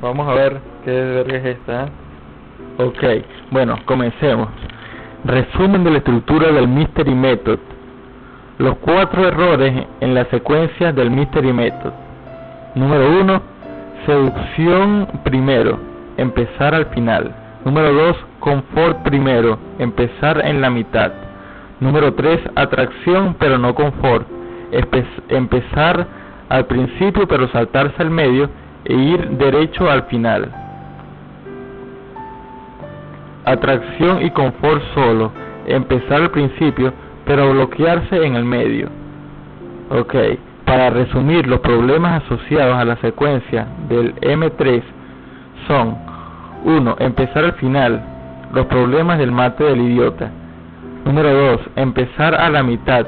Vamos a ver qué verga es esta. ¿eh? Ok, bueno, comencemos. Resumen de la estructura del Mystery Method. Los cuatro errores en la secuencia del Mystery Method. Número uno, seducción primero, empezar al final. Número dos, confort primero, empezar en la mitad. Número tres, atracción pero no confort, empezar al principio pero saltarse al medio e ir derecho al final. Atracción y confort solo, empezar al principio pero bloquearse en el medio. Ok, para resumir, los problemas asociados a la secuencia del M3 son 1. Empezar al final, los problemas del mate del idiota. Número 2. Empezar a la mitad,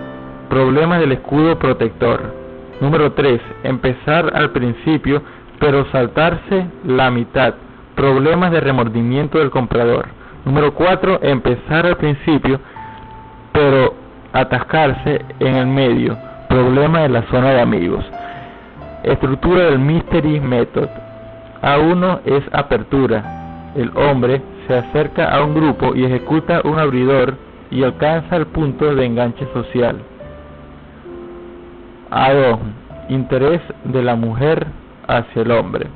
problemas del escudo protector. Número 3. Empezar al principio, pero saltarse la mitad. Problemas de remordimiento del comprador. Número 4. Empezar al principio, pero atascarse en el medio. Problema de la zona de amigos. Estructura del Mystery Method. A1 es apertura. El hombre se acerca a un grupo y ejecuta un abridor y alcanza el punto de enganche social. A2. Interés de la mujer hacia el hombre.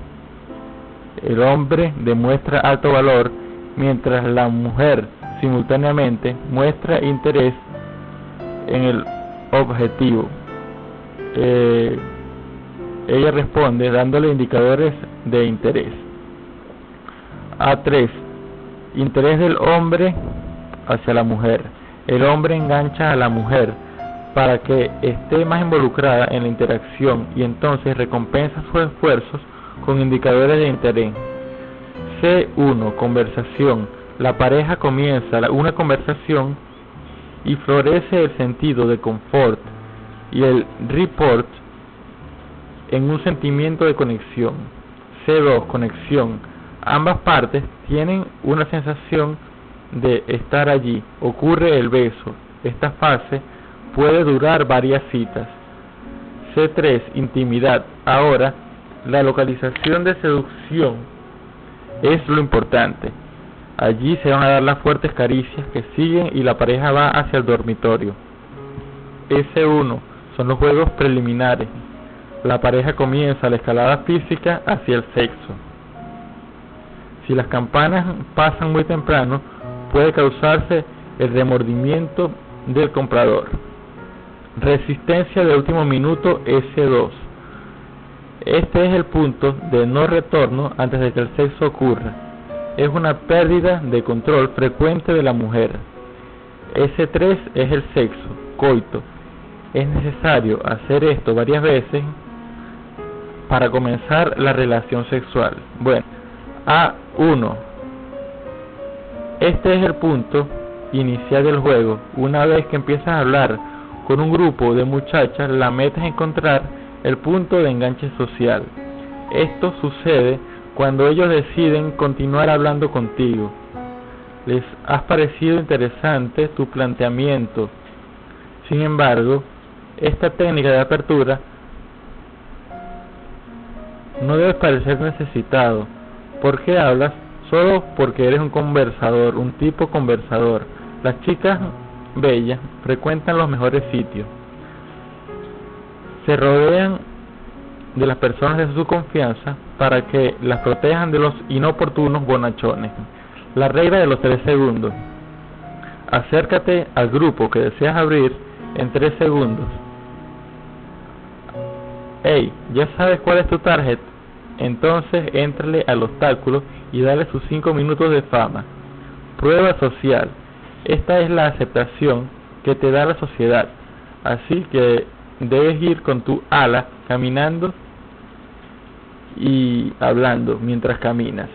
El hombre demuestra alto valor mientras la mujer simultáneamente muestra interés en el objetivo. Eh, ella responde dándole indicadores de interés. A3. Interés del hombre hacia la mujer. El hombre engancha a la mujer para que esté más involucrada en la interacción y entonces recompensa sus esfuerzos con indicadores de interés. C1. Conversación. La pareja comienza una conversación y florece el sentido de confort y el report en un sentimiento de conexión. C2. Conexión. Ambas partes tienen una sensación de estar allí. Ocurre el beso. Esta fase puede durar varias citas. C3. Intimidad. Ahora, la localización de seducción es lo importante. Allí se van a dar las fuertes caricias que siguen y la pareja va hacia el dormitorio. S1 son los juegos preliminares. La pareja comienza la escalada física hacia el sexo. Si las campanas pasan muy temprano, puede causarse el remordimiento del comprador. Resistencia de último minuto S2. Este es el punto de no retorno antes de que el sexo ocurra. Es una pérdida de control frecuente de la mujer. S3 es el sexo, coito. Es necesario hacer esto varias veces para comenzar la relación sexual. Bueno, A1 este es el punto inicial del juego. Una vez que empiezas a hablar con un grupo de muchachas, la meta es encontrar el punto de enganche social. Esto sucede cuando ellos deciden continuar hablando contigo. Les has parecido interesante tu planteamiento. Sin embargo, esta técnica de apertura no debe parecer necesitado. porque hablas solo porque eres un conversador, un tipo conversador. Las chicas bellas frecuentan los mejores sitios. Se rodean de las personas de su confianza para que las protejan de los inoportunos bonachones. La regla de los tres segundos. Acércate al grupo que deseas abrir en tres segundos. Hey, ¿ya sabes cuál es tu target? Entonces éntrale al obstáculo y dale sus 5 minutos de fama. Prueba social. Esta es la aceptación que te da la sociedad. Así que debes ir con tu ala caminando y hablando mientras caminas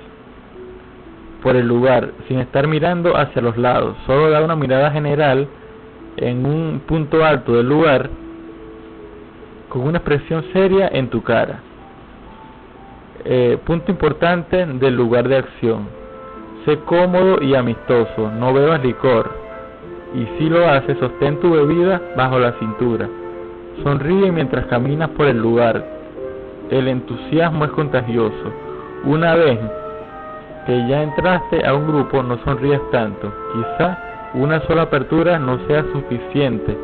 por el lugar sin estar mirando hacia los lados. Solo da una mirada general en un punto alto del lugar con una expresión seria en tu cara. Eh, punto importante del lugar de acción. Sé cómodo y amistoso, no bebas licor. Y si lo haces, sostén tu bebida bajo la cintura. Sonríe mientras caminas por el lugar. El entusiasmo es contagioso. Una vez que ya entraste a un grupo, no sonríes tanto. Quizá una sola apertura no sea suficiente.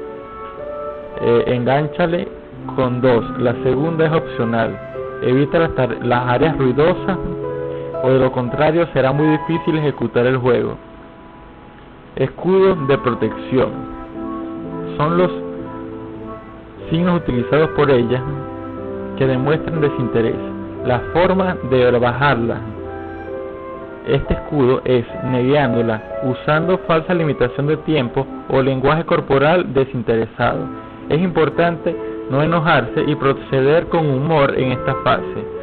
Eh, engánchale con dos. La segunda es opcional. Evita las áreas ruidosas o de lo contrario será muy difícil ejecutar el juego. Escudo de protección. Son los signos utilizados por ella que demuestran desinterés. La forma de bajarla este escudo es negándola, usando falsa limitación de tiempo o lenguaje corporal desinteresado. Es importante no enojarse y proceder con humor en esta fase.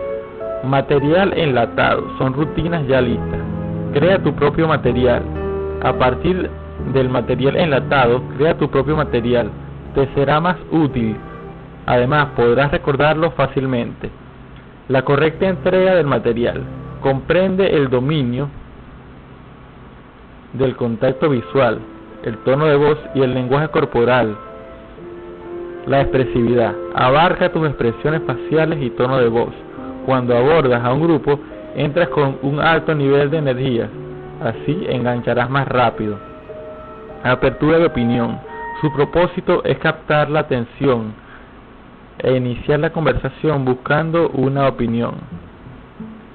Material enlatado son rutinas ya listas. Crea tu propio material. A partir del material enlatado, crea tu propio material. Te será más útil. Además, podrás recordarlo fácilmente. La correcta entrega del material comprende el dominio del contacto visual, el tono de voz y el lenguaje corporal. La expresividad abarca tus expresiones faciales y tono de voz. Cuando abordas a un grupo, entras con un alto nivel de energía, así engancharás más rápido. Apertura de opinión. Su propósito es captar la atención e iniciar la conversación buscando una opinión.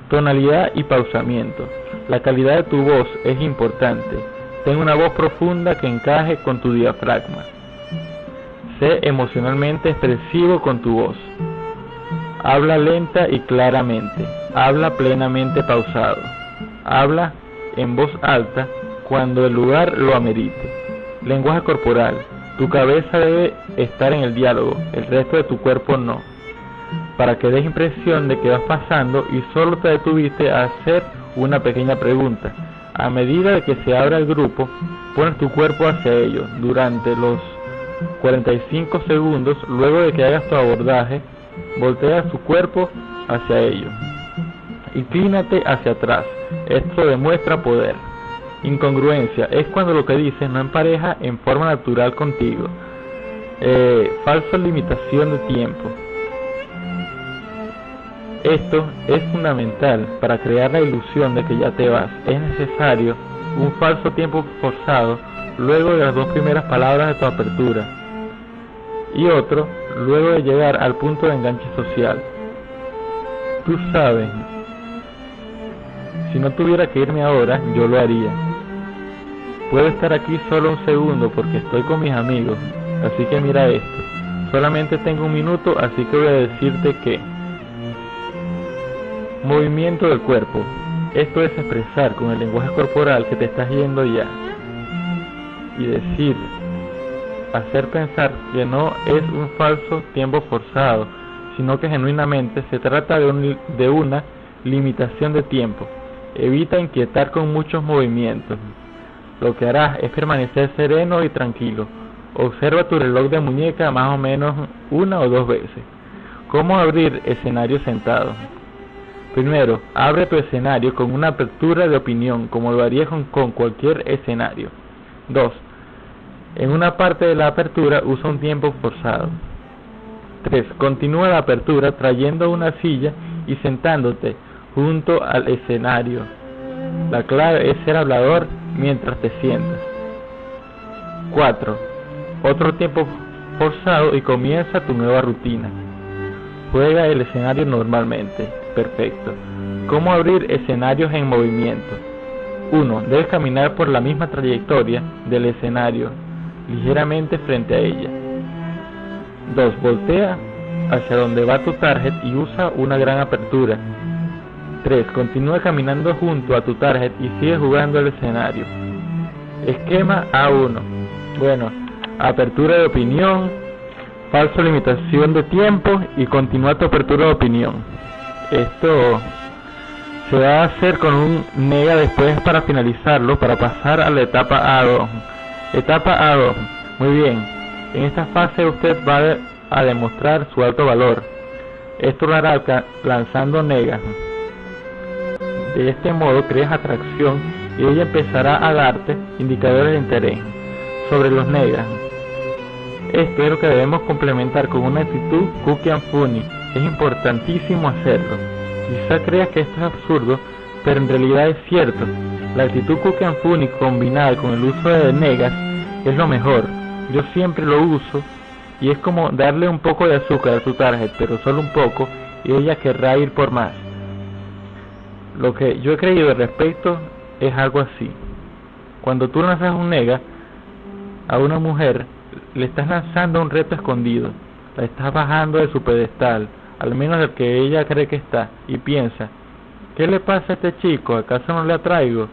Tonalidad y pausamiento. La calidad de tu voz es importante. Ten una voz profunda que encaje con tu diafragma. Sé emocionalmente expresivo con tu voz. Habla lenta y claramente. Habla plenamente pausado. Habla en voz alta cuando el lugar lo amerite. Lenguaje corporal. Tu cabeza debe estar en el diálogo, el resto de tu cuerpo no para que des impresión de que vas pasando y solo te detuviste a hacer una pequeña pregunta. A medida que se abra el grupo, pones tu cuerpo hacia ellos durante los 45 segundos luego de que hagas tu abordaje, volteas tu cuerpo hacia ellos. Inclínate hacia atrás. Esto demuestra poder. Incongruencia es cuando lo que dices no empareja en forma natural contigo. Eh, falsa limitación de tiempo esto es fundamental para crear la ilusión de que ya te vas. Es necesario un falso tiempo forzado luego de las dos primeras palabras de tu apertura y otro luego de llegar al punto de enganche social. Tú sabes, si no tuviera que irme ahora, yo lo haría. Puedo estar aquí solo un segundo porque estoy con mis amigos, así que mira esto. Solamente tengo un minuto, así que voy a decirte que... Movimiento del cuerpo. Esto es expresar con el lenguaje corporal que te estás yendo ya. Y decir, hacer pensar que no es un falso tiempo forzado, sino que genuinamente se trata de, de una limitación de tiempo. Evita inquietar con muchos movimientos. Lo que harás es permanecer sereno y tranquilo. Observa tu reloj de muñeca más o menos una o dos veces. ¿Cómo abrir escenario sentado? Primero, abre tu escenario con una apertura de opinión, como lo harías con, cualquier escenario. 2. En una parte de la apertura usa un tiempo forzado. 3. Continúa la apertura trayendo una silla y sentándote junto al escenario. La clave es ser hablador mientras te sientas. 4. Otro tiempo forzado y comienza tu nueva rutina. Juega el escenario normalmente perfecto. ¿Cómo abrir escenarios en movimiento? 1. Debes caminar por la misma trayectoria del escenario, ligeramente frente a ella. 2. Voltea hacia donde va tu target y usa una gran apertura. 3. Continúa caminando junto a tu target y sigue jugando el escenario. Esquema A1. Bueno, apertura de opinión, falso limitación de tiempo y continúa tu apertura de opinión. Esto se va a hacer con un nega después para finalizarlo, para pasar a la etapa A2. Etapa A2. Muy bien. En esta fase usted va a demostrar su alto valor. Esto lo hará lanzando negas. De este modo creas atracción y ella empezará a darte indicadores de interés sobre los negas. Esto es lo que debemos complementar con una actitud cookie and funny es importantísimo hacerlo. Quizá creas que esto es absurdo, pero en realidad es cierto. La actitud Funny combinada con el uso de negas es lo mejor. Yo siempre lo uso y es como darle un poco de azúcar a su target, pero solo un poco, y ella querrá ir por más. Lo que yo he creído al respecto es algo así. Cuando tú lanzas un nega a una mujer, le estás lanzando un reto escondido, la estás bajando de su pedestal, al menos del que ella cree que está, y piensa, ¿qué le pasa a este chico? ¿Acaso no le atraigo?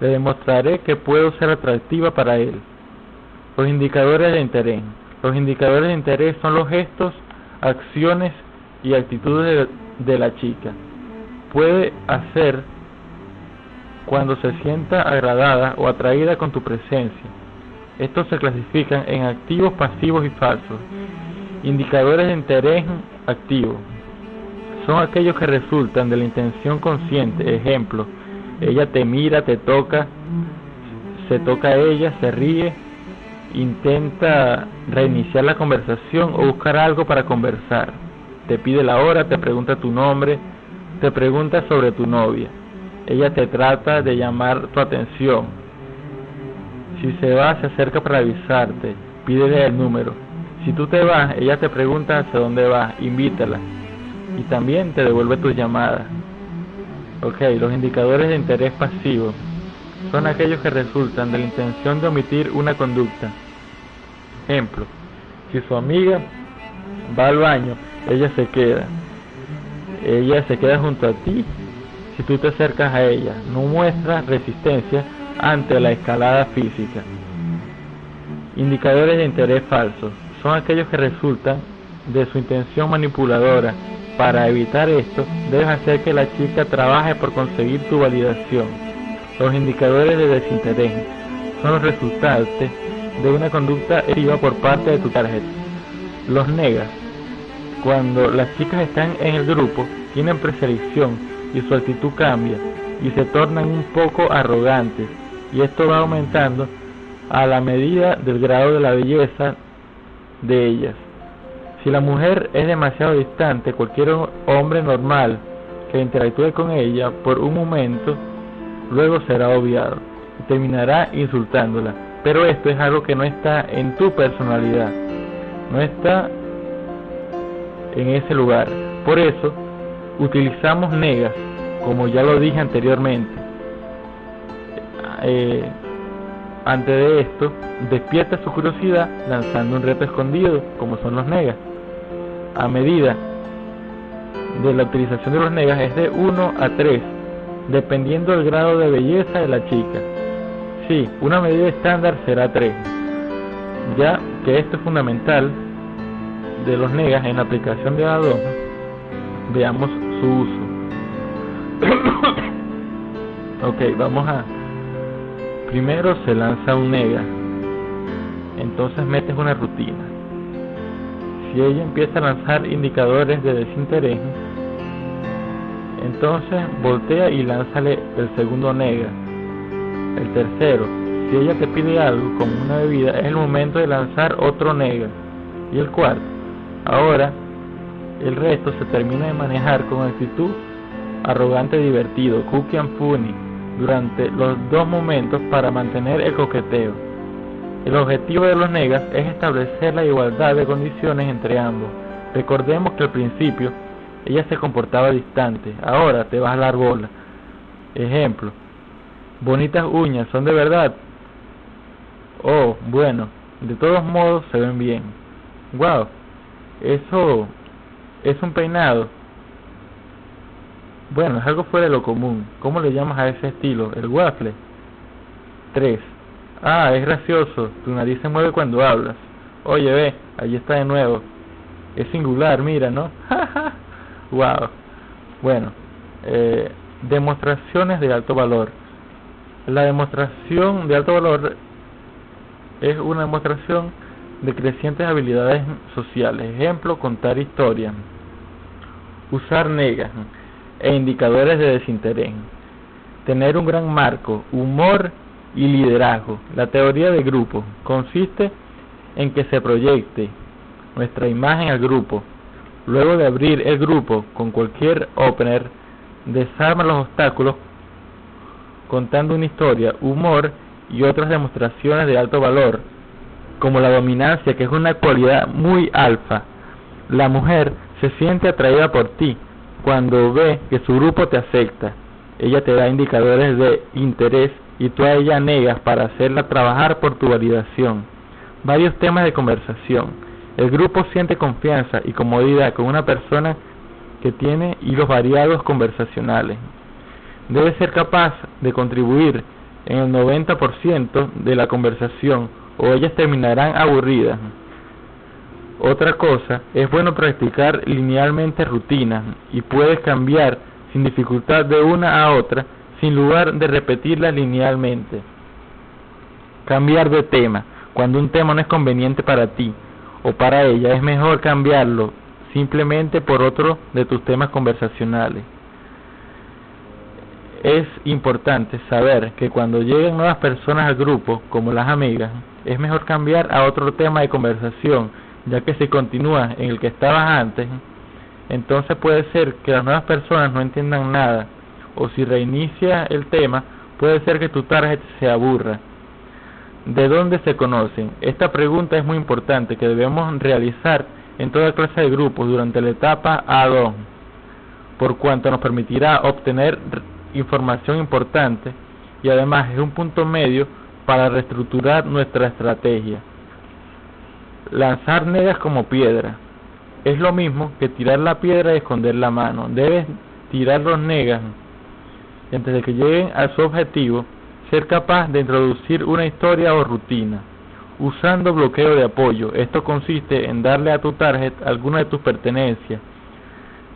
Le demostraré que puedo ser atractiva para él. Los indicadores de interés. Los indicadores de interés son los gestos, acciones y actitudes de, la chica. Puede hacer cuando se sienta agradada o atraída con tu presencia. Estos se clasifican en activos, pasivos y falsos. Indicadores de interés activo son aquellos que resultan de la intención consciente. Ejemplo, ella te mira, te toca, se toca a ella, se ríe, intenta reiniciar la conversación o buscar algo para conversar. Te pide la hora, te pregunta tu nombre, te pregunta sobre tu novia. Ella te trata de llamar tu atención. Si se va, se acerca para avisarte, pídele el número. Si tú te vas, ella te pregunta hacia dónde vas, invítala. Y también te devuelve tus llamadas. Ok, los indicadores de interés pasivo son aquellos que resultan de la intención de omitir una conducta. Ejemplo, si su amiga va al baño, ella se queda. Ella se queda junto a ti si tú te acercas a ella. No muestra resistencia ante la escalada física. Indicadores de interés falsos son aquellos que resultan de su intención manipuladora. Para evitar esto, debes hacer que la chica trabaje por conseguir tu validación. Los indicadores de desinterés son los resultantes de una conducta activa por parte de tu tarjeta. Los negas. Cuando las chicas están en el grupo, tienen preselección y su actitud cambia y se tornan un poco arrogantes y esto va aumentando a la medida del grado de la belleza de ellas. Si la mujer es demasiado distante, cualquier hombre normal que interactúe con ella por un momento, luego será obviado y terminará insultándola. Pero esto es algo que no está en tu personalidad, no está en ese lugar. Por eso, utilizamos negas, como ya lo dije anteriormente. Eh, antes de esto, despierta su curiosidad lanzando un reto escondido, como son los negas. A medida de la utilización de los negas es de 1 a 3, dependiendo del grado de belleza de la chica. Sí, una medida estándar será 3, ya que esto es fundamental de los negas en la aplicación de Adobe. Veamos su uso. ok, vamos a Primero se lanza un nega, entonces metes una rutina. Si ella empieza a lanzar indicadores de desinterés, entonces voltea y lánzale el segundo nega. El tercero, si ella te pide algo como una bebida, es el momento de lanzar otro nega. Y el cuarto, ahora el resto se termina de manejar con actitud arrogante divertido, cookie and funny durante los dos momentos para mantener el coqueteo. El objetivo de los negas es establecer la igualdad de condiciones entre ambos. Recordemos que al principio ella se comportaba distante, ahora te vas a dar bola. Ejemplo, bonitas uñas, ¿son de verdad? Oh, bueno, de todos modos se ven bien. Wow, eso es un peinado. Bueno, es algo fuera de lo común. ¿Cómo le llamas a ese estilo? El waffle. 3. Ah, es gracioso. Tu nariz se mueve cuando hablas. Oye, ve, allí está de nuevo. Es singular, mira, ¿no? wow. Bueno, eh, demostraciones de alto valor. La demostración de alto valor es una demostración de crecientes habilidades sociales. Ejemplo, contar historias. Usar negas e indicadores de desinterés. Tener un gran marco, humor y liderazgo. La teoría de grupo consiste en que se proyecte nuestra imagen al grupo. Luego de abrir el grupo con cualquier opener, desarma los obstáculos contando una historia, humor y otras demostraciones de alto valor, como la dominancia, que es una cualidad muy alfa. La mujer se siente atraída por ti cuando ve que su grupo te acepta. Ella te da indicadores de interés y tú a ella negas para hacerla trabajar por tu validación. Varios temas de conversación. El grupo siente confianza y comodidad con una persona que tiene hilos variados conversacionales. Debe ser capaz de contribuir en el 90% de la conversación o ellas terminarán aburridas. Otra cosa, es bueno practicar linealmente rutinas y puedes cambiar sin dificultad de una a otra sin lugar de repetirlas linealmente. Cambiar de tema, cuando un tema no es conveniente para ti o para ella, es mejor cambiarlo simplemente por otro de tus temas conversacionales. Es importante saber que cuando lleguen nuevas personas al grupo, como las amigas, es mejor cambiar a otro tema de conversación, ya que si continúas en el que estabas antes, entonces puede ser que las nuevas personas no entiendan nada, o si reinicia el tema, puede ser que tu target se aburra ¿De dónde se conocen? Esta pregunta es muy importante que debemos realizar en toda clase de grupos durante la etapa A2, por cuanto nos permitirá obtener información importante y además es un punto medio para reestructurar nuestra estrategia. Lanzar negas como piedra. Es lo mismo que tirar la piedra y esconder la mano. Debes tirar los negas antes de que lleguen a su objetivo ser capaz de introducir una historia o rutina. Usando bloqueo de apoyo. Esto consiste en darle a tu target alguna de tus pertenencias,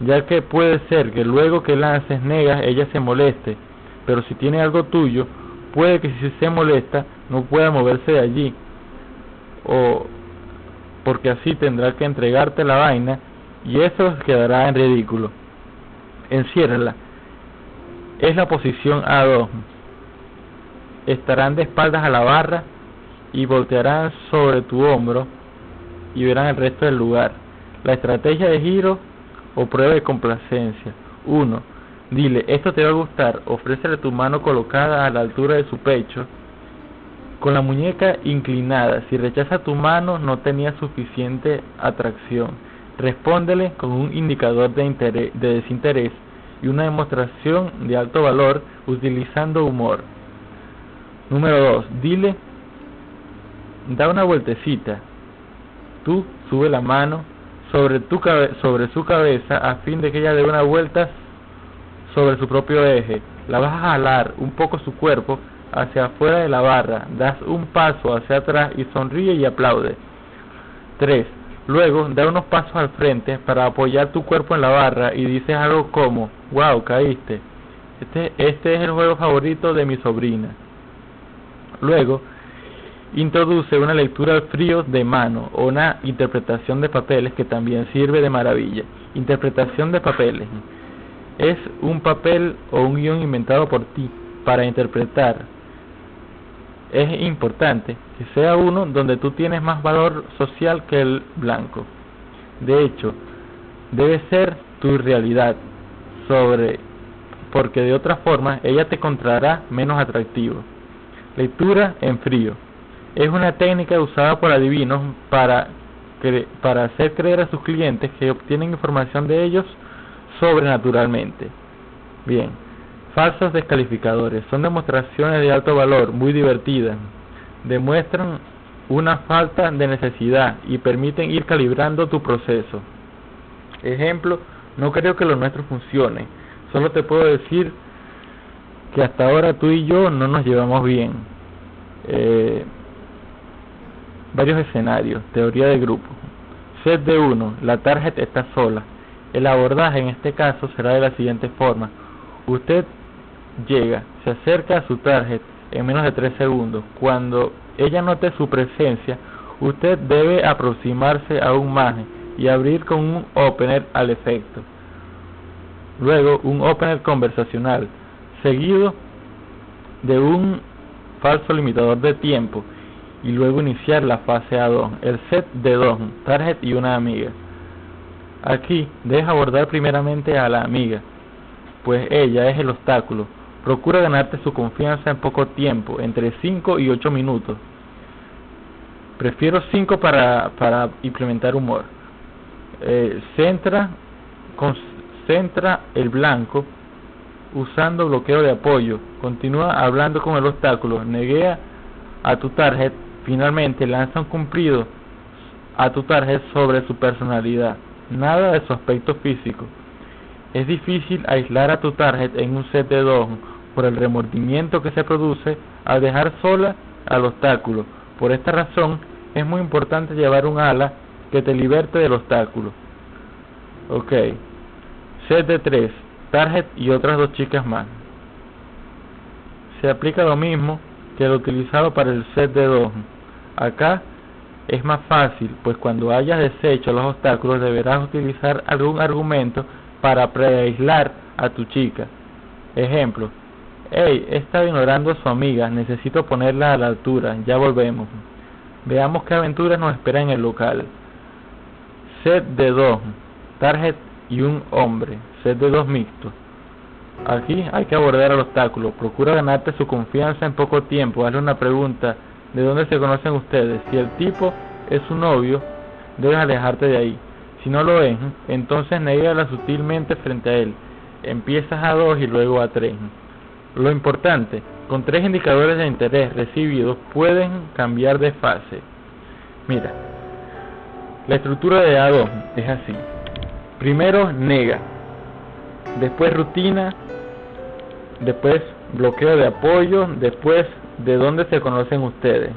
ya que puede ser que luego que lances negas ella se moleste, pero si tiene algo tuyo, puede que si se molesta no pueda moverse de allí, o porque así tendrá que entregarte la vaina y eso quedará en ridículo. Enciérrala. Es la posición A2 estarán de espaldas a la barra y voltearán sobre tu hombro y verán el resto del lugar. La estrategia de giro o prueba de complacencia. 1. Dile, esto te va a gustar, ofrécele tu mano colocada a la altura de su pecho, con la muñeca inclinada. Si rechaza tu mano, no tenía suficiente atracción. Respóndele con un indicador de, interés, de desinterés y una demostración de alto valor utilizando humor. Número 2. Dile, da una vueltecita. Tú sube la mano sobre, tu sobre su cabeza a fin de que ella dé una vuelta sobre su propio eje. La vas a jalar un poco su cuerpo hacia afuera de la barra. Das un paso hacia atrás y sonríe y aplaude. 3. Luego da unos pasos al frente para apoyar tu cuerpo en la barra y dices algo como, wow, caíste. Este, este es el juego favorito de mi sobrina. Luego, introduce una lectura frío de mano o una interpretación de papeles que también sirve de maravilla. Interpretación de papeles. Es un papel o un guion inventado por ti para interpretar. Es importante que sea uno donde tú tienes más valor social que el blanco. De hecho, debe ser tu realidad sobre porque de otra forma ella te encontrará menos atractivo. Lectura en frío. Es una técnica usada por adivinos para, para hacer creer a sus clientes que obtienen información de ellos sobrenaturalmente. Bien, falsos descalificadores. Son demostraciones de alto valor, muy divertidas. Demuestran una falta de necesidad y permiten ir calibrando tu proceso. Ejemplo, no creo que lo nuestro funcione. Solo te puedo decir que hasta ahora tú y yo no nos llevamos bien. Eh, varios escenarios, teoría de grupo. Set de 1, la tarjeta está sola. El abordaje en este caso será de la siguiente forma. Usted llega, se acerca a su tarjeta en menos de 3 segundos. Cuando ella note su presencia, usted debe aproximarse aún más y abrir con un opener al efecto. Luego un opener conversacional seguido de un falso limitador de tiempo y luego iniciar la fase A2, el set de dos, target y una amiga. Aquí debes abordar primeramente a la amiga, pues ella es el obstáculo. Procura ganarte su confianza en poco tiempo, entre 5 y 8 minutos. Prefiero 5 para, implementar humor. Eh, centra, concentra el blanco usando bloqueo de apoyo. Continúa hablando con el obstáculo. Neguea a tu target. Finalmente lanza un cumplido a tu target sobre su personalidad. Nada de su aspecto físico. Es difícil aislar a tu target en un set de dos por el remordimiento que se produce al dejar sola al obstáculo. Por esta razón, es muy importante llevar un ala que te liberte del obstáculo. Ok. Set de 3. Target y otras dos chicas más. Se aplica lo mismo que lo utilizado para el set de 2. Acá es más fácil, pues cuando hayas deshecho los obstáculos deberás utilizar algún argumento para preaislar a tu chica. Ejemplo, hey, he estado ignorando a su amiga, necesito ponerla a la altura, ya volvemos. Veamos qué aventuras nos espera en el local. Set de dos, target y un hombre, set de dos mixtos. Aquí hay que abordar el obstáculo, procura ganarte su confianza en poco tiempo, hazle una pregunta, ¿de dónde se conocen ustedes? Si el tipo es su novio, debes alejarte de ahí. Si no lo es, entonces negala sutilmente frente a él. Empiezas a dos y luego a tres. Lo importante, con tres indicadores de interés recibidos pueden cambiar de fase. Mira, la estructura de A2 es así. Primero nega, después rutina, después bloqueo de apoyo, después de dónde se conocen ustedes.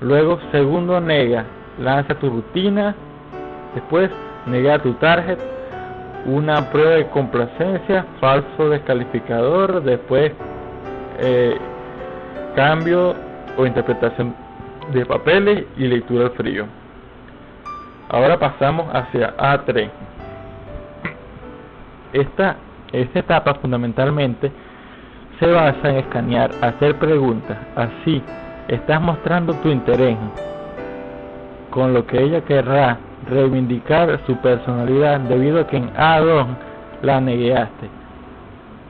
Luego segundo nega, lanza tu rutina, Después, negar tu target, una prueba de complacencia, falso descalificador, después eh, cambio o interpretación de papeles y lectura al frío. Ahora pasamos hacia A3. Esta, esta etapa fundamentalmente se basa en escanear, hacer preguntas. Así estás mostrando tu interés con lo que ella querrá reivindicar su personalidad debido a que en A2 la negueaste.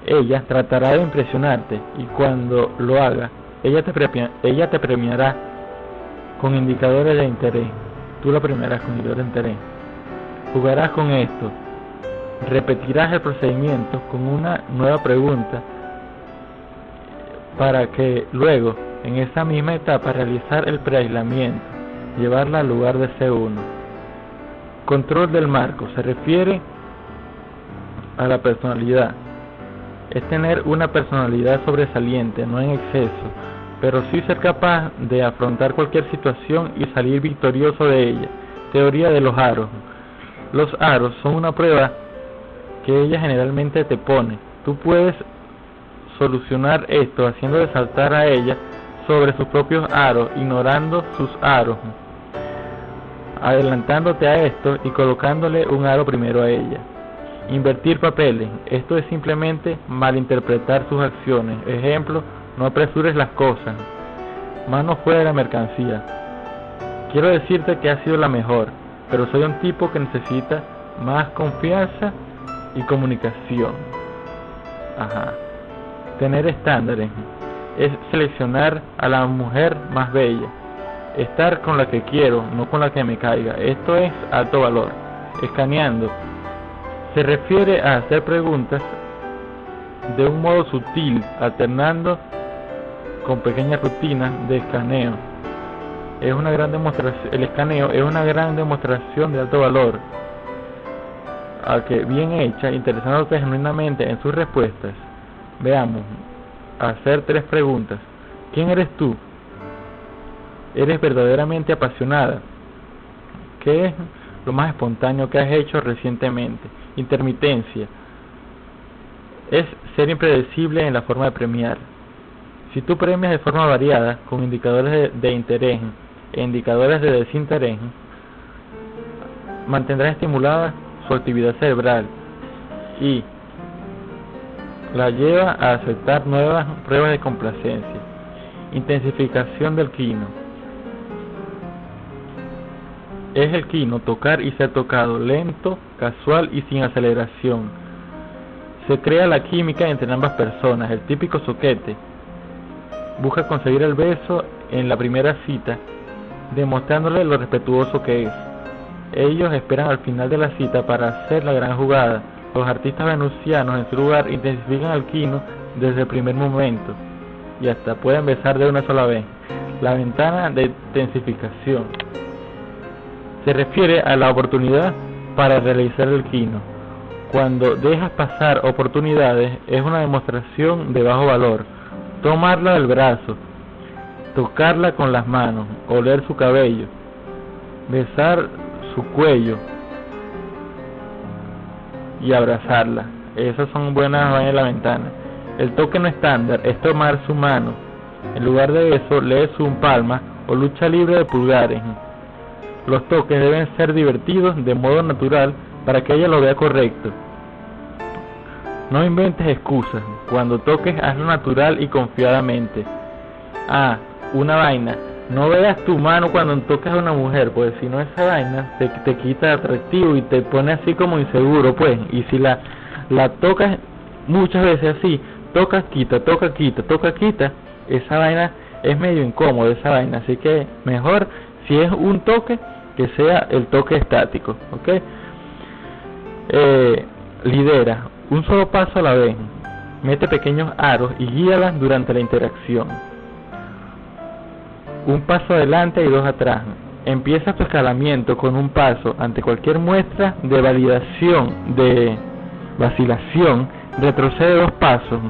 Ella tratará de impresionarte y cuando lo haga, ella te, ella te premiará con indicadores de interés. Tú la premiarás con indicadores de interés. Jugarás con esto. Repetirás el procedimiento con una nueva pregunta para que luego, en esa misma etapa, realizar el preaislamiento, llevarla al lugar de C1. Control del marco se refiere a la personalidad. Es tener una personalidad sobresaliente, no en exceso, pero sí ser capaz de afrontar cualquier situación y salir victorioso de ella. Teoría de los aros. Los aros son una prueba que ella generalmente te pone. Tú puedes solucionar esto haciendo saltar a ella sobre sus propios aros, ignorando sus aros adelantándote a esto y colocándole un aro primero a ella. Invertir papeles. Esto es simplemente malinterpretar sus acciones. Ejemplo, no apresures las cosas. Mano fuera de la mercancía. Quiero decirte que ha sido la mejor, pero soy un tipo que necesita más confianza y comunicación. Ajá. Tener estándares es seleccionar a la mujer más bella estar con la que quiero, no con la que me caiga. Esto es alto valor. Escaneando. Se refiere a hacer preguntas de un modo sutil, alternando con pequeñas rutinas de escaneo. Es una gran demostración, el escaneo es una gran demostración de alto valor, a que bien hecha, interesándote genuinamente en sus respuestas. Veamos, hacer tres preguntas. ¿Quién eres tú? Eres verdaderamente apasionada. ¿Qué es lo más espontáneo que has hecho recientemente? Intermitencia. Es ser impredecible en la forma de premiar. Si tú premias de forma variada, con indicadores de, interés e indicadores de desinterés, mantendrás estimulada su actividad cerebral y la lleva a aceptar nuevas pruebas de complacencia. Intensificación del quino es el quino tocar y ser tocado, lento, casual y sin aceleración. Se crea la química entre ambas personas, el típico soquete. Busca conseguir el beso en la primera cita, demostrándole lo respetuoso que es. Ellos esperan al final de la cita para hacer la gran jugada. Los artistas venusianos en su lugar intensifican el quino desde el primer momento y hasta pueden besar de una sola vez. La ventana de intensificación se refiere a la oportunidad para realizar el quino. Cuando dejas pasar oportunidades es una demostración de bajo valor. Tomarla del brazo, tocarla con las manos, oler su cabello, besar su cuello y abrazarla. Esas son buenas vainas de la ventana. El toque no estándar es tomar su mano. En lugar de eso, lee su palma o lucha libre de pulgares. Los toques deben ser divertidos de modo natural para que ella lo vea correcto. No inventes excusas. Cuando toques, hazlo natural y confiadamente. Ah, una vaina. No veas tu mano cuando tocas a una mujer, pues si no esa vaina te, te quita atractivo y te pone así como inseguro, pues. Y si la, la tocas muchas veces así, tocas, quita, toca, quita, toca, quita, esa vaina es medio incómodo, esa vaina. Así que mejor si es un toque, que sea el toque estático, ¿ok? Eh, lidera, un solo paso a la vez. Mete pequeños aros y guíalas durante la interacción. Un paso adelante y dos atrás. Empieza tu escalamiento con un paso ante cualquier muestra de validación, de vacilación, retrocede dos pasos.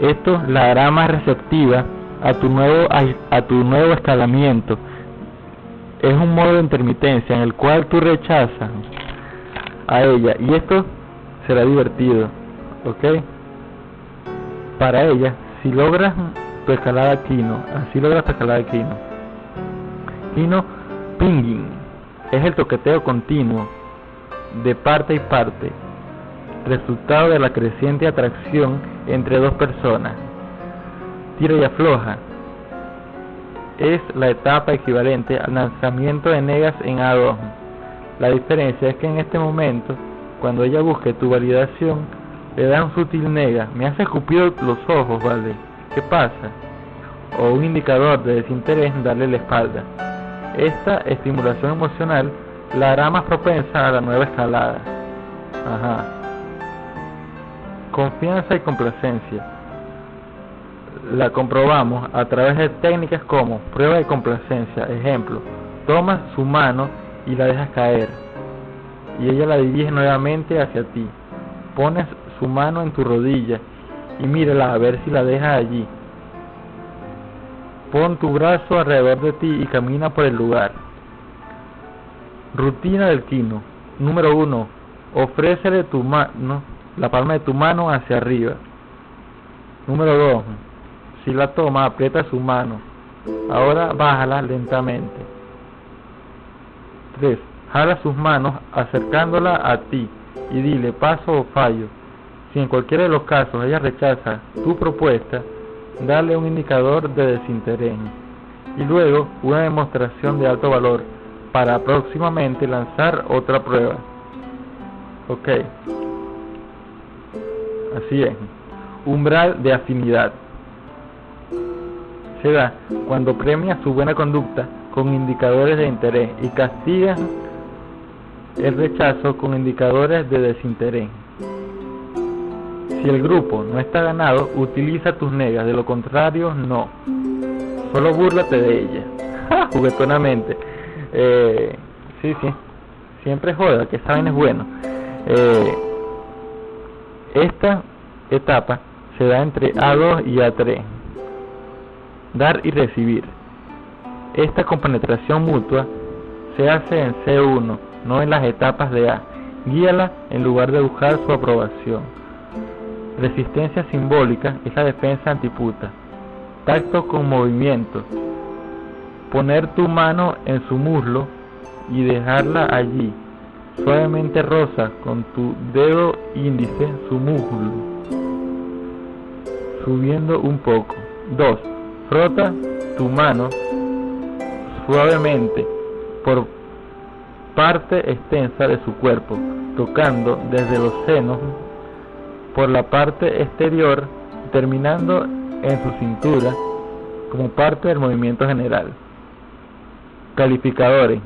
Esto la hará más receptiva a tu nuevo, a tu nuevo escalamiento es un modo de intermitencia en el cual tú rechazas a ella y esto será divertido, ¿ok? Para ella, si logras tu escalada Kino, así logras tu escalada Kino. Kino pinging es el toqueteo continuo de parte y parte, resultado de la creciente atracción entre dos personas. Tira y afloja, es la etapa equivalente al lanzamiento de negas en A2. La diferencia es que en este momento, cuando ella busque tu validación, le da un sutil nega. Me hace escupir los ojos, ¿vale? ¿Qué pasa? O un indicador de desinterés, darle la espalda. Esta estimulación emocional la hará más propensa a la nueva escalada. Ajá. Confianza y complacencia la comprobamos a través de técnicas como prueba de complacencia. Ejemplo, tomas su mano y la dejas caer y ella la dirige nuevamente hacia ti. Pones su mano en tu rodilla y mírala a ver si la deja allí. Pon tu brazo alrededor de ti y camina por el lugar. Rutina del quino. Número 1. Ofrécele tu mano, la palma de tu mano hacia arriba. Número 2 si la toma, aprieta su mano. Ahora bájala lentamente. 3. Jala sus manos acercándola a ti y dile paso o fallo. Si en cualquiera de los casos ella rechaza tu propuesta, dale un indicador de desinterés y luego una demostración de alto valor para próximamente lanzar otra prueba. Ok. Así es. Umbral de afinidad se da cuando premia su buena conducta con indicadores de interés y castiga el rechazo con indicadores de desinterés. Si el grupo no está ganado, utiliza tus negas, de lo contrario, no. Solo búrlate de ella. Juguetonamente. Eh, sí, sí. Siempre joda, que saben es bueno. Eh, esta etapa se da entre A2 y A3 dar y recibir. Esta compenetración mutua se hace en C1, no en las etapas de A. Guíala en lugar de buscar su aprobación. Resistencia simbólica es la defensa antiputa. Tacto con movimiento. Poner tu mano en su muslo y dejarla allí. Suavemente rosa con tu dedo índice su muslo. Subiendo un poco. 2. Frota tu mano suavemente por parte extensa de su cuerpo, tocando desde los senos por la parte exterior, terminando en su cintura como parte del movimiento general. Calificadores.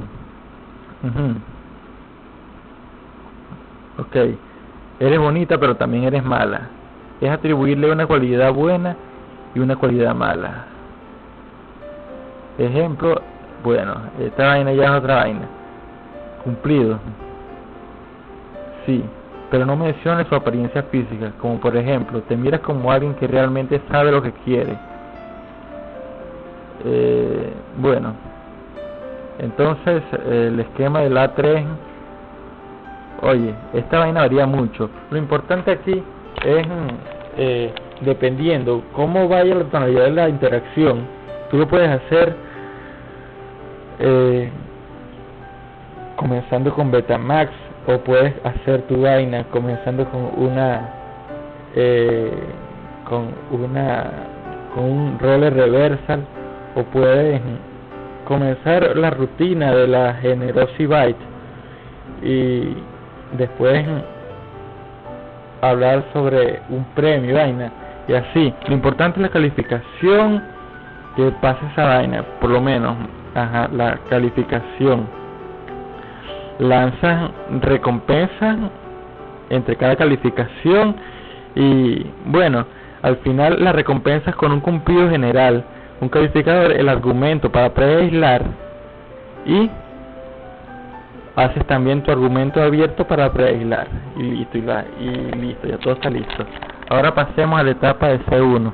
Ok, eres bonita pero también eres mala. Es atribuirle una cualidad buena y una cualidad mala. Ejemplo, bueno, esta vaina ya es otra vaina. Cumplido. Sí, pero no menciona su apariencia física, como por ejemplo, te miras como alguien que realmente sabe lo que quiere. Eh, bueno, entonces el esquema del A3, oye, esta vaina varía mucho. Lo importante aquí es, eh, dependiendo cómo vaya la tonalidad de la interacción, tú lo puedes hacer eh, comenzando con Betamax o puedes hacer tu vaina comenzando con una eh, con una con un roller reversal o puedes comenzar la rutina de la Generosity y después hablar sobre un premio vaina y así lo importante es la calificación que pase esa vaina por lo menos ajá, la calificación lanzan recompensas entre cada calificación y bueno, al final las recompensas con un cumplido general, un calificador, el argumento para preaislar y haces también tu argumento abierto para preaislar y listo, y, y listo, ya todo está listo. Ahora pasemos a la etapa de C1.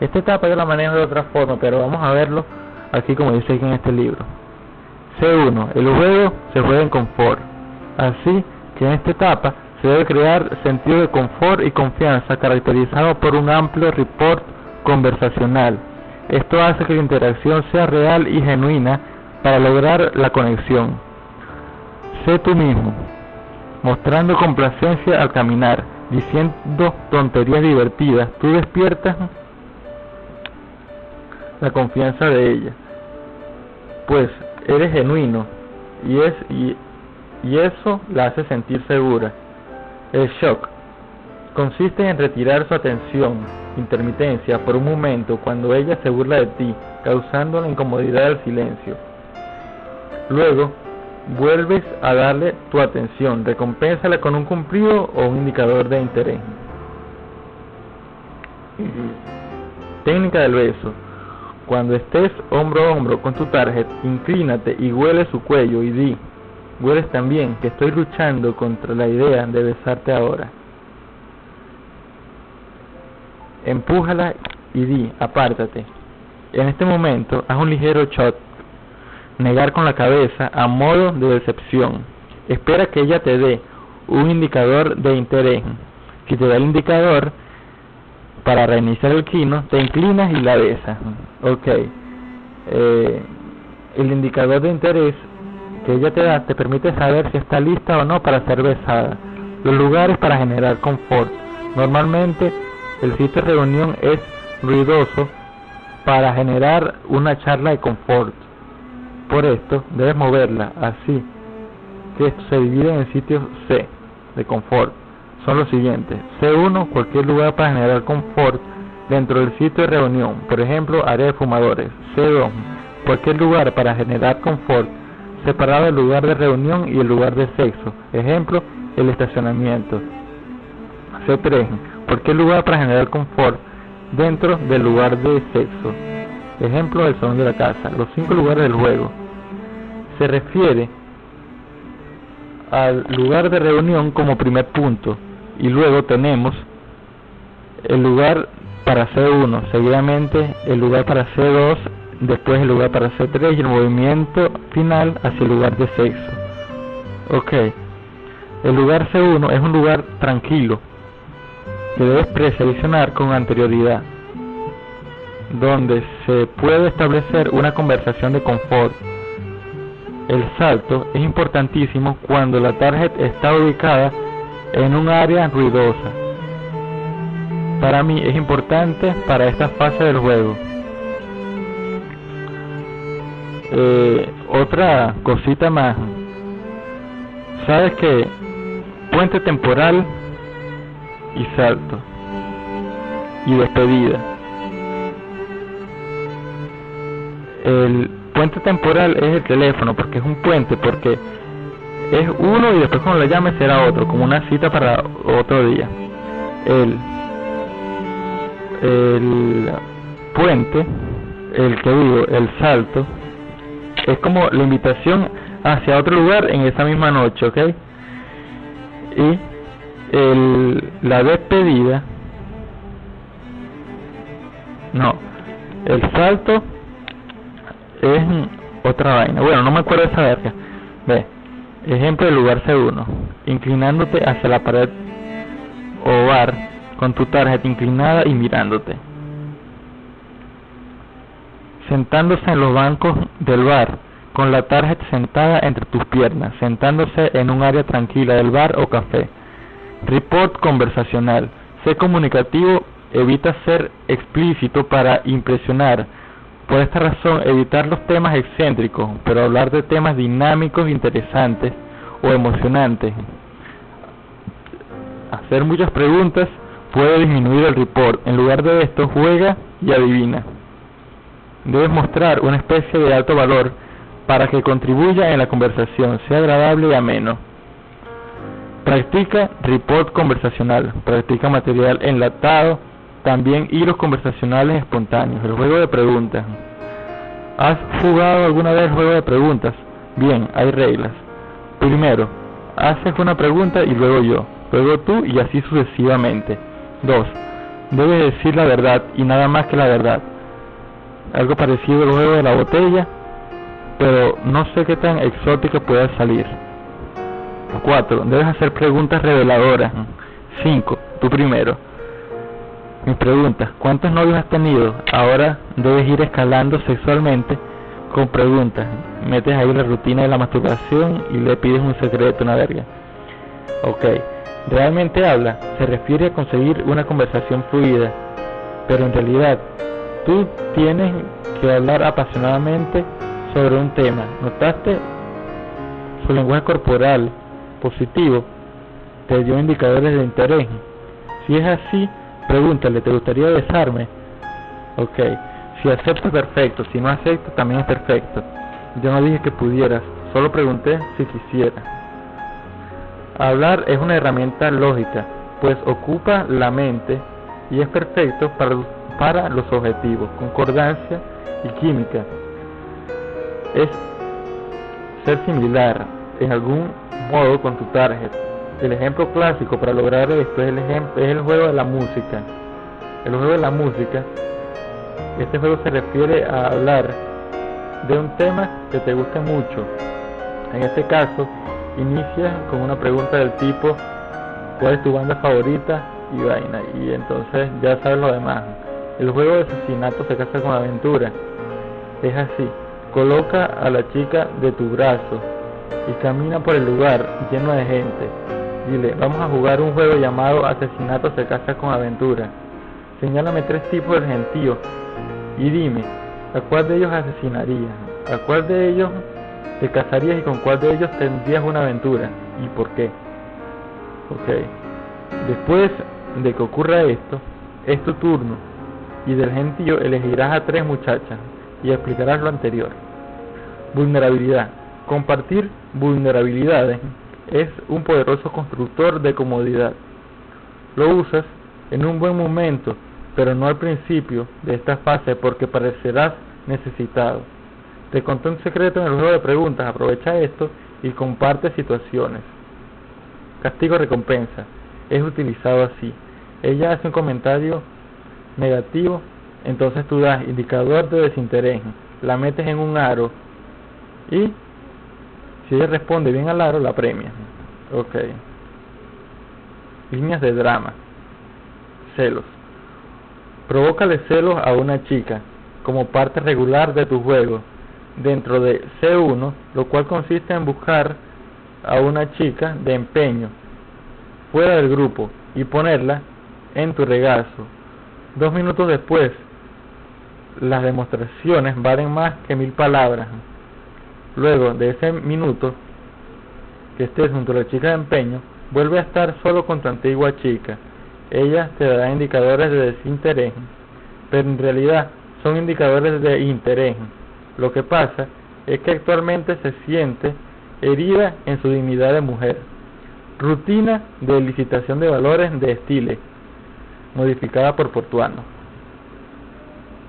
Esta etapa yo la manejo de otra forma, pero vamos a verlo aquí como dice aquí en este libro. C1. El juego se juega en confort. Así que en esta etapa se debe crear sentido de confort y confianza caracterizado por un amplio report conversacional. Esto hace que la interacción sea real y genuina para lograr la conexión. Sé tú mismo, mostrando complacencia al caminar, diciendo tonterías divertidas. Tú despiertas la confianza de ella. Pues eres genuino y, es, y, y eso la hace sentir segura. El shock consiste en retirar su atención, intermitencia, por un momento cuando ella se burla de ti, causando la incomodidad del silencio. Luego, vuelves a darle tu atención, recompénsala con un cumplido o un indicador de interés. Técnica del beso. Cuando estés hombro a hombro con tu target, inclínate y huele su cuello y di, hueles también que estoy luchando contra la idea de besarte ahora. Empújala y di, apártate. En este momento, haz un ligero shot. Negar con la cabeza a modo de decepción. Espera que ella te dé un indicador de interés. Si te da el indicador, para reiniciar el kino, te inclinas y la besas. Ok. Eh, el indicador de interés que ella te da te permite saber si está lista o no para ser besada. Los lugares para generar confort. Normalmente el sitio de reunión es ruidoso para generar una charla de confort. Por esto debes moverla así que se divide en sitios C de confort son los siguientes. C1, cualquier lugar para generar confort dentro del sitio de reunión, por ejemplo, área de fumadores. C2, cualquier lugar para generar confort separado del lugar de reunión y el lugar de sexo, ejemplo, el estacionamiento. C3, cualquier lugar para generar confort dentro del lugar de sexo, ejemplo, el salón de la casa. Los cinco lugares del juego. Se refiere al lugar de reunión como primer punto y luego tenemos el lugar para C1, seguidamente el lugar para C2, después el lugar para C3 y el movimiento final hacia el lugar de sexo. Ok, el lugar C1 es un lugar tranquilo que debes preseleccionar con anterioridad, donde se puede establecer una conversación de confort. El salto es importantísimo cuando la tarjeta está ubicada en un área ruidosa. Para mí es importante para esta fase del juego. Eh, otra cosita más sabes que puente temporal y salto y despedida. El puente temporal es el teléfono porque es un puente porque es uno y después cuando lo llames será otro, como una cita para otro día. El, el puente, el que digo, el salto, es como la invitación hacia otro lugar en esa misma noche, ¿ok? Y el, la despedida, no, el salto es otra vaina. Bueno, no me acuerdo de esa verga. Ve, ejemplo del lugar C1, inclinándote hacia la pared o bar con tu tarjeta inclinada y mirándote. Sentándose en los bancos del bar con la tarjeta sentada entre tus piernas, sentándose en un área tranquila del bar o café. Report conversacional. Sé comunicativo, evita ser explícito para impresionar. Por esta razón, evitar los temas excéntricos, pero hablar de temas dinámicos, interesantes o emocionantes. Hacer muchas preguntas puede disminuir el report. En lugar de esto, juega y adivina. Debes mostrar una especie de alto valor para que contribuya en la conversación, sea agradable y ameno. Practica report conversacional, practica material enlatado, también hilos conversacionales espontáneos, el juego de preguntas. ¿Has jugado alguna vez juego de preguntas? Bien, hay reglas. Primero, haces una pregunta y luego yo, luego tú y así sucesivamente. 2. Debes decir la verdad y nada más que la verdad. Algo parecido al juego de la botella, pero no sé qué tan exótica pueda salir. 4. Debes hacer preguntas reveladoras. 5. Tú primero. Mi pregunta, ¿cuántos novios has tenido? Ahora debes ir escalando sexualmente con preguntas. Metes ahí la rutina de la masturbación y le pides un secreto, una verga. Ok. Realmente habla, se refiere a conseguir una conversación fluida, pero en realidad tú tienes que hablar apasionadamente sobre un tema, notaste su lenguaje corporal positivo, te dio indicadores de interés. Si es así, pregúntale, ¿te gustaría besarme? Ok, si acepta, perfecto, si no acepta, también es perfecto. Yo no dije que pudieras, solo pregunté si quisiera. Hablar es una herramienta lógica, pues ocupa la mente y es perfecto para, para los objetivos, concordancia y química es ser similar en algún modo con tu target. El ejemplo clásico para lograr esto es el, ejemplo, es el juego de la música. El juego de la música, este juego se refiere a hablar de un tema que te guste mucho. En este caso, inicia con una pregunta del tipo ¿cuál es tu banda favorita? y vaina. Y entonces ya sabes lo demás. El juego de asesinato se casa con aventura. Es así. Coloca a la chica de tu brazo y camina por el lugar lleno de gente. Dile, vamos a jugar un juego llamado Asesinato se casa con aventura. Señálame tres tipos de gentíos y dime, ¿a cuál de ellos asesinarías? ¿A cuál de ellos te casarías y con cuál de ellos tendrías una aventura? ¿Y por qué? Ok. Después de que ocurra esto, es tu turno y del gentío elegirás a tres muchachas y explicarás lo anterior. Vulnerabilidad. Compartir vulnerabilidades es un poderoso constructor de comodidad. Lo usas en un buen momento, pero no al principio de esta fase porque parecerás necesitado. Te conté un secreto en el juego de preguntas, aprovecha esto y comparte situaciones. Castigo-recompensa. Es utilizado así. Ella hace un comentario negativo, entonces tú das indicador de desinterés, la metes en un aro y si ella responde bien al aro, la premia. Ok. Líneas de drama. Celos. Provócale celos a una chica como parte regular de tu juego dentro de C1, lo cual consiste en buscar a una chica de empeño fuera del grupo y ponerla en tu regazo. Dos minutos después, las demostraciones valen más que mil palabras. Luego de ese minuto, que estés junto a la chica de empeño, vuelve a estar solo con tu antigua chica. Ella te dará indicadores de desinterés, pero en realidad son indicadores de interés. Lo que pasa es que actualmente se siente herida en su dignidad de mujer. Rutina de licitación de valores de estilo modificada por Portuano.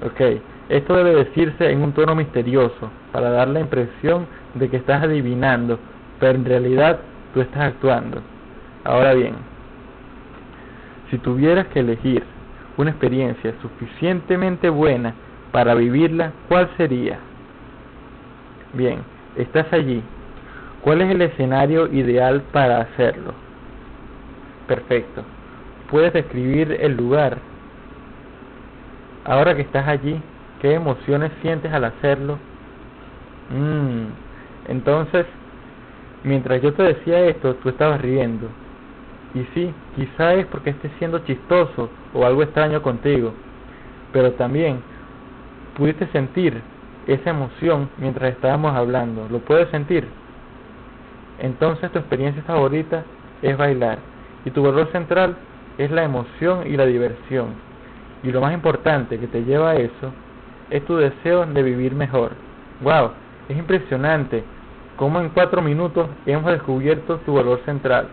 Ok, esto debe decirse en un tono misterioso, para dar la impresión de que estás adivinando, pero en realidad tú estás actuando. Ahora bien, si tuvieras que elegir una experiencia suficientemente buena para vivirla, ¿cuál sería? Bien, estás allí. ¿Cuál es el escenario ideal para hacerlo? Perfecto. ¿Puedes describir el lugar? Ahora que estás allí, ¿qué emociones sientes al hacerlo? Mm, entonces, mientras yo te decía esto, tú estabas riendo. Y sí, quizá es porque estés siendo chistoso o algo extraño contigo, pero también pudiste sentir esa emoción mientras estábamos hablando. ¿Lo puedes sentir? Entonces tu experiencia favorita es bailar y tu valor central es la emoción y la diversión. Y lo más importante que te lleva a eso es tu deseo de vivir mejor. ¡Wow! Es impresionante cómo en cuatro minutos hemos descubierto tu valor central.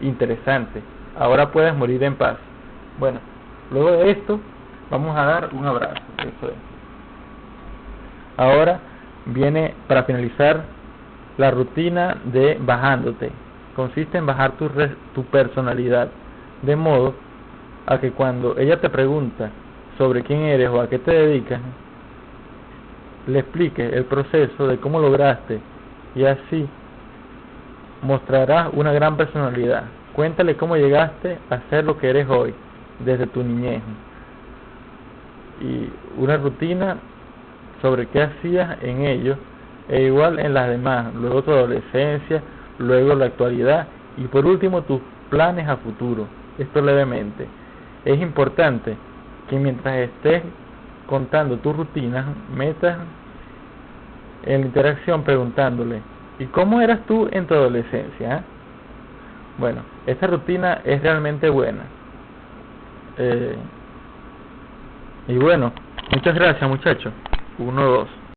Interesante. Ahora puedes morir en paz. Bueno, luego de esto vamos a dar un abrazo. Eso es. Ahora viene para finalizar la rutina de bajándote. Consiste en bajar tu, tu personalidad, de modo a que cuando ella te pregunta sobre quién eres o a qué te dedicas, le explique el proceso de cómo lograste y así mostrarás una gran personalidad. Cuéntale cómo llegaste a ser lo que eres hoy, desde tu niñez. Y una rutina sobre qué hacías en ellos e igual en las demás, luego tu adolescencia, luego la actualidad y por último tus planes a futuro, esto levemente. Es importante que mientras estés contando tus rutinas, metas en la interacción preguntándole, ¿y cómo eras tú en tu adolescencia? Bueno, esta rutina es realmente buena. Eh, y bueno, muchas gracias muchachos. 1, 2.